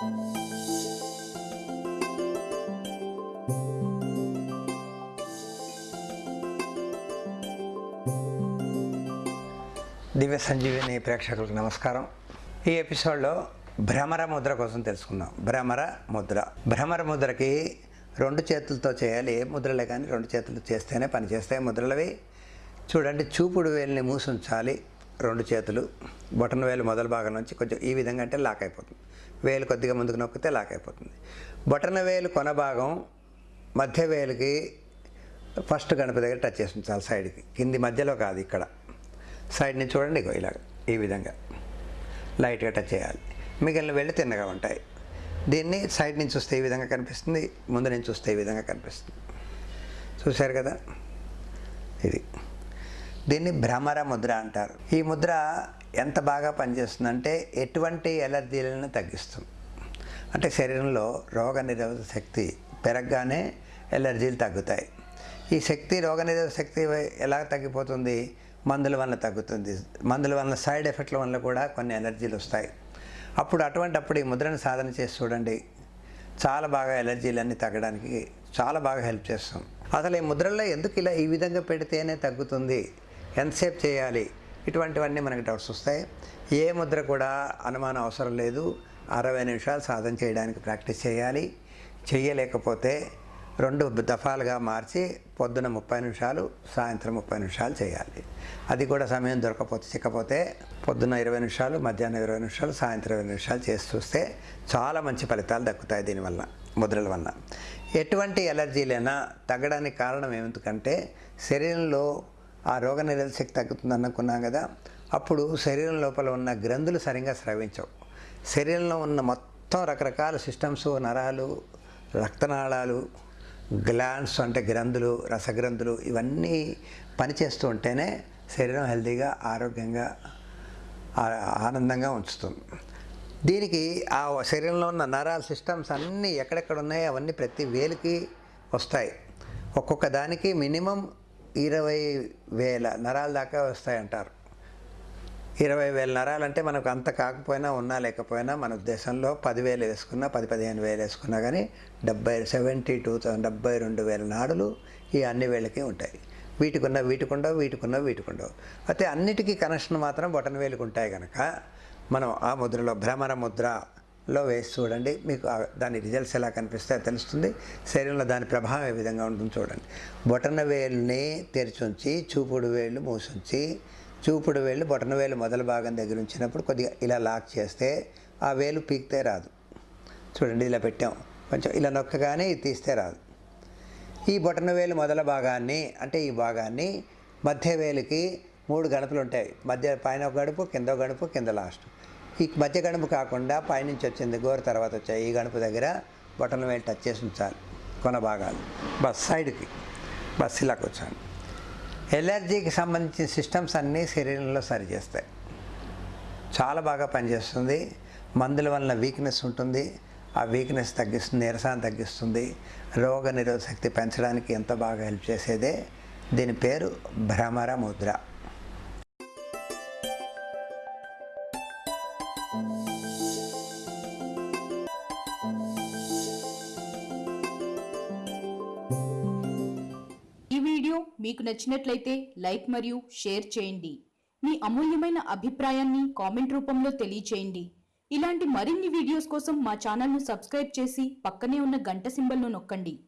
దివ్య సంజీవిని ప్రేక్షకులకు నమస్కారం. ఈ ఎపిసోడ్లో భ్రమర ముద్ర కోసం తెలుసుకుందాం. భ్రమర ముద్ర. భ్రమర ముద్రకి రెండు చేతులతో చేయాలి. ఏ ముద్రలే కానీ రెండు చేతులు చేస్తేనే పని చేస్తాయి ముద్రలవి. చూడండి చూపుడు వేలుని మూసుంచాలి రెండు చేతులు. బొటన వేలు మొదల భాగం నుంచి కొంచెం ఈ విధంగా అంటే లాక్ అయిపోతుంది. వేలు కొద్దిగా ముందుకు నొక్కితే లాక్ అయిపోతుంది బొటన వేలు కొన భాగం మధ్య వేలుకి ఫస్ట్ గణపతి దగ్గర టచ్ చేసి ఉంచాలి సైడ్కి. కింది మధ్యలో కాదు ఇక్కడ. సైడ్ నుంచి చూడండి ఇగో ఇలాగ ఈ విధంగా లైట్గా టచ్ చేయాలి. మిగిలిన వెళ్ళి తిన్నగా ఉంటాయి. దీన్ని సైడ్ నుంచి చూస్తే ఈ విధంగా కనిపిస్తుంది ముందు నుంచి చూస్తే ఈ విధంగా కనిపిస్తుంది. చూశారు కదా? ఇది. దీన్ని భ్రమర ముద్ర అంటారు. ఈ ముద్ర ఎంత బాగా పనిచేస్తుందంటే ఎటువంటి ఎలర్జీలను తగ్గిస్తుంది. అంటే శరీరంలో రోగ నిరోధక శక్తి పెరగగానే ఎలర్జీలు తగ్గుతాయి. ఈ శక్తి రోగ నిరోధక శక్తి ఎలా తగ్గిపోతుంది? మందుల వల్ల తగ్గుతుంది. మందుల వల్ల సైడ్ ఎఫెక్ట్ల వల్ల కూడా కొన్ని ఎలర్జీలు వస్తాయి. అప్పుడు అటువంటప్పుడు ఈ ముద్రను సాధన చేసి చూడండి. చాలా బాగా ఎలర్జీలన్నీ తగ్గడానికి చాలా బాగా హెల్ప్ చేస్తాం అసలు ఈ ముద్రల్లో ఎందుకు ఇలా ఈ విధంగా పెడితేనే తగ్గుతుంది? ఎంతసేపు చేయాలి? ఇటువంటివన్నీ మనకి డౌట్స్ వస్తాయి. ఏ ముద్ర కూడా అనుమానం అవసరం లేదు. అరవై నిమిషాలు సాధన చేయడానికి ప్రాక్టీస్ చేయాలి. చేయలేకపోతే రెండు దఫాలుగా మార్చి పొద్దున ముప్పై నిమిషాలు సాయంత్రం ముప్పై నిమిషాలు చేయాలి. అది కూడా సమయం దొరకపోతే చిక్కపోతే పొద్దున్న ఇరవై నిమిషాలు మధ్యాహ్నం ఇరవై నిమిషాలు సాయంత్రం ఇరవై నిమిషాలు చేసి చూస్తే చాలా మంచి ఫలితాలు దక్కుతాయి దీనివల్ల ముద్రల వల్ల ఎటువంటి ఎలర్జీలైనా తగ్గడానికి కారణం ఏమిటంటే శరీరంలో ఆ రోగ నిరోధక శక్తి తగ్గుతుంది అనుకున్నాం కదా. అప్పుడు శరీరం లోపల ఉన్న గ్రంథులు సరిగా స్రవించవు. శరీరంలో ఉన్న మొత్తం రకరకాల సిస్టమ్స్ నరాలు రక్తనాళాలు గ్లాండ్స్ అంటే గ్రంథులు రసగ్రంథులు ఇవన్నీ పనిచేస్తూ ఉంటేనే శరీరం హెల్తీగా ఆరోగ్యంగా ఆనందంగా ఉంచుతుంది. దీనికి ఆ శరీరంలో ఉన్న నరాల సిస్టమ్స్ అన్నీ ఎక్కడెక్కడ ఉన్నాయో అవన్నీ ప్రతి వేలికి వస్తాయి. ఒక్కొక్క దానికి మినిమం ఇరవై వేల నరాల దాకా వస్తాయి అంటారు ఇరవై వేల నరాలంటే మనకు అంత కాకపోయినా ఉన్నా లేకపోయినా మన దేశంలో పదివేలు వేసుకున్నా పది పదిహేను వేలు వేసుకున్నా కానీ డెబ్బై సెవెంటీ టూ డెబ్బై రెండు వేల నాడులు ఈ అన్ని వేలకి ఉంటాయి. వీటికున్న వీటికుండవు వీటికున్న వీటికుండవు. అయితే అన్నిటికీ కనెక్షన్ మాత్రం బొటన వేలుకు ఉంటాయి కనుక మనం ఆ ముద్రలో భ్రమర ముద్ర లో వేసి చూడండి. మీకు దాని రిజల్ట్స్ ఎలా కనిపిస్తాయో తెలుస్తుంది. శరీరంలో దాని ప్రభావం ఏ విధంగా ఉంటుంది చూడండి. బొటన వేలుని తెరిచుంచి చూపుడు వేళ్ళు మూసుంచి చూపుడు వేళ్ళు బొటన వేలు మొదల భాగం దగ్గర ఉంచినప్పుడు కొద్దిగా ఇలా లాక్ చేస్తే ఆ వేలు పీకితే రాదు. చూడండి ఇలా పెట్టాం. కొంచెం ఇలా నొక్కగానే ఇది తీస్తే రాదు. ఈ బొటన వేలు మొదల భాగాన్ని అంటే ఈ భాగాన్ని మధ్య వేలుకి మూడు గణపులు ఉంటాయి. మధ్య పైన ఒక గడుపు కింద ఒక గడుపు కింద లాస్ట్. ఈ మధ్య గడుపు కాకుండా పైనుంచి వచ్చింది గోరు తర్వాత వచ్చాయి. ఈ గణపు దగ్గర బొటన వేలు టచ్ చేసి ఉంచాలి. కొన భాగాలు. బస్ సైడ్కి బస్ ఇలా కూర్చోండి ఎలర్జీకి సంబంధించిన సిస్టమ్స్ అన్నీ శరీరంలో సరిచేస్తాయి చాలా బాగా పనిచేస్తుంది. మందుల వలన వీక్నెస్ ఉంటుంది. ఆ వీక్నెస్ తగ్గిస్తుంది నీరసాన్ని తగ్గిస్తుంది. రోగ నిరోధశక్తి పెంచడానికి ఎంత బాగా హెల్ప్ చేసేదే. దీని పేరు భ్రమర ముద్ర. ఈ వీడియో మీకు నచ్చినట్లయితే లైక్ మరియు షేర్ చేయండి. మీ అమూల్యమైన అభిప్రాయాన్ని కామెంట్ రూపంలో తెలియచేయండి. ఇలాంటి మరిన్ని వీడియోస్ కోసం మా ఛానల్ను సబ్స్క్రైబ్ చేసి పక్కనే ఉన్న గంట సింబల్ను నొక్కండి.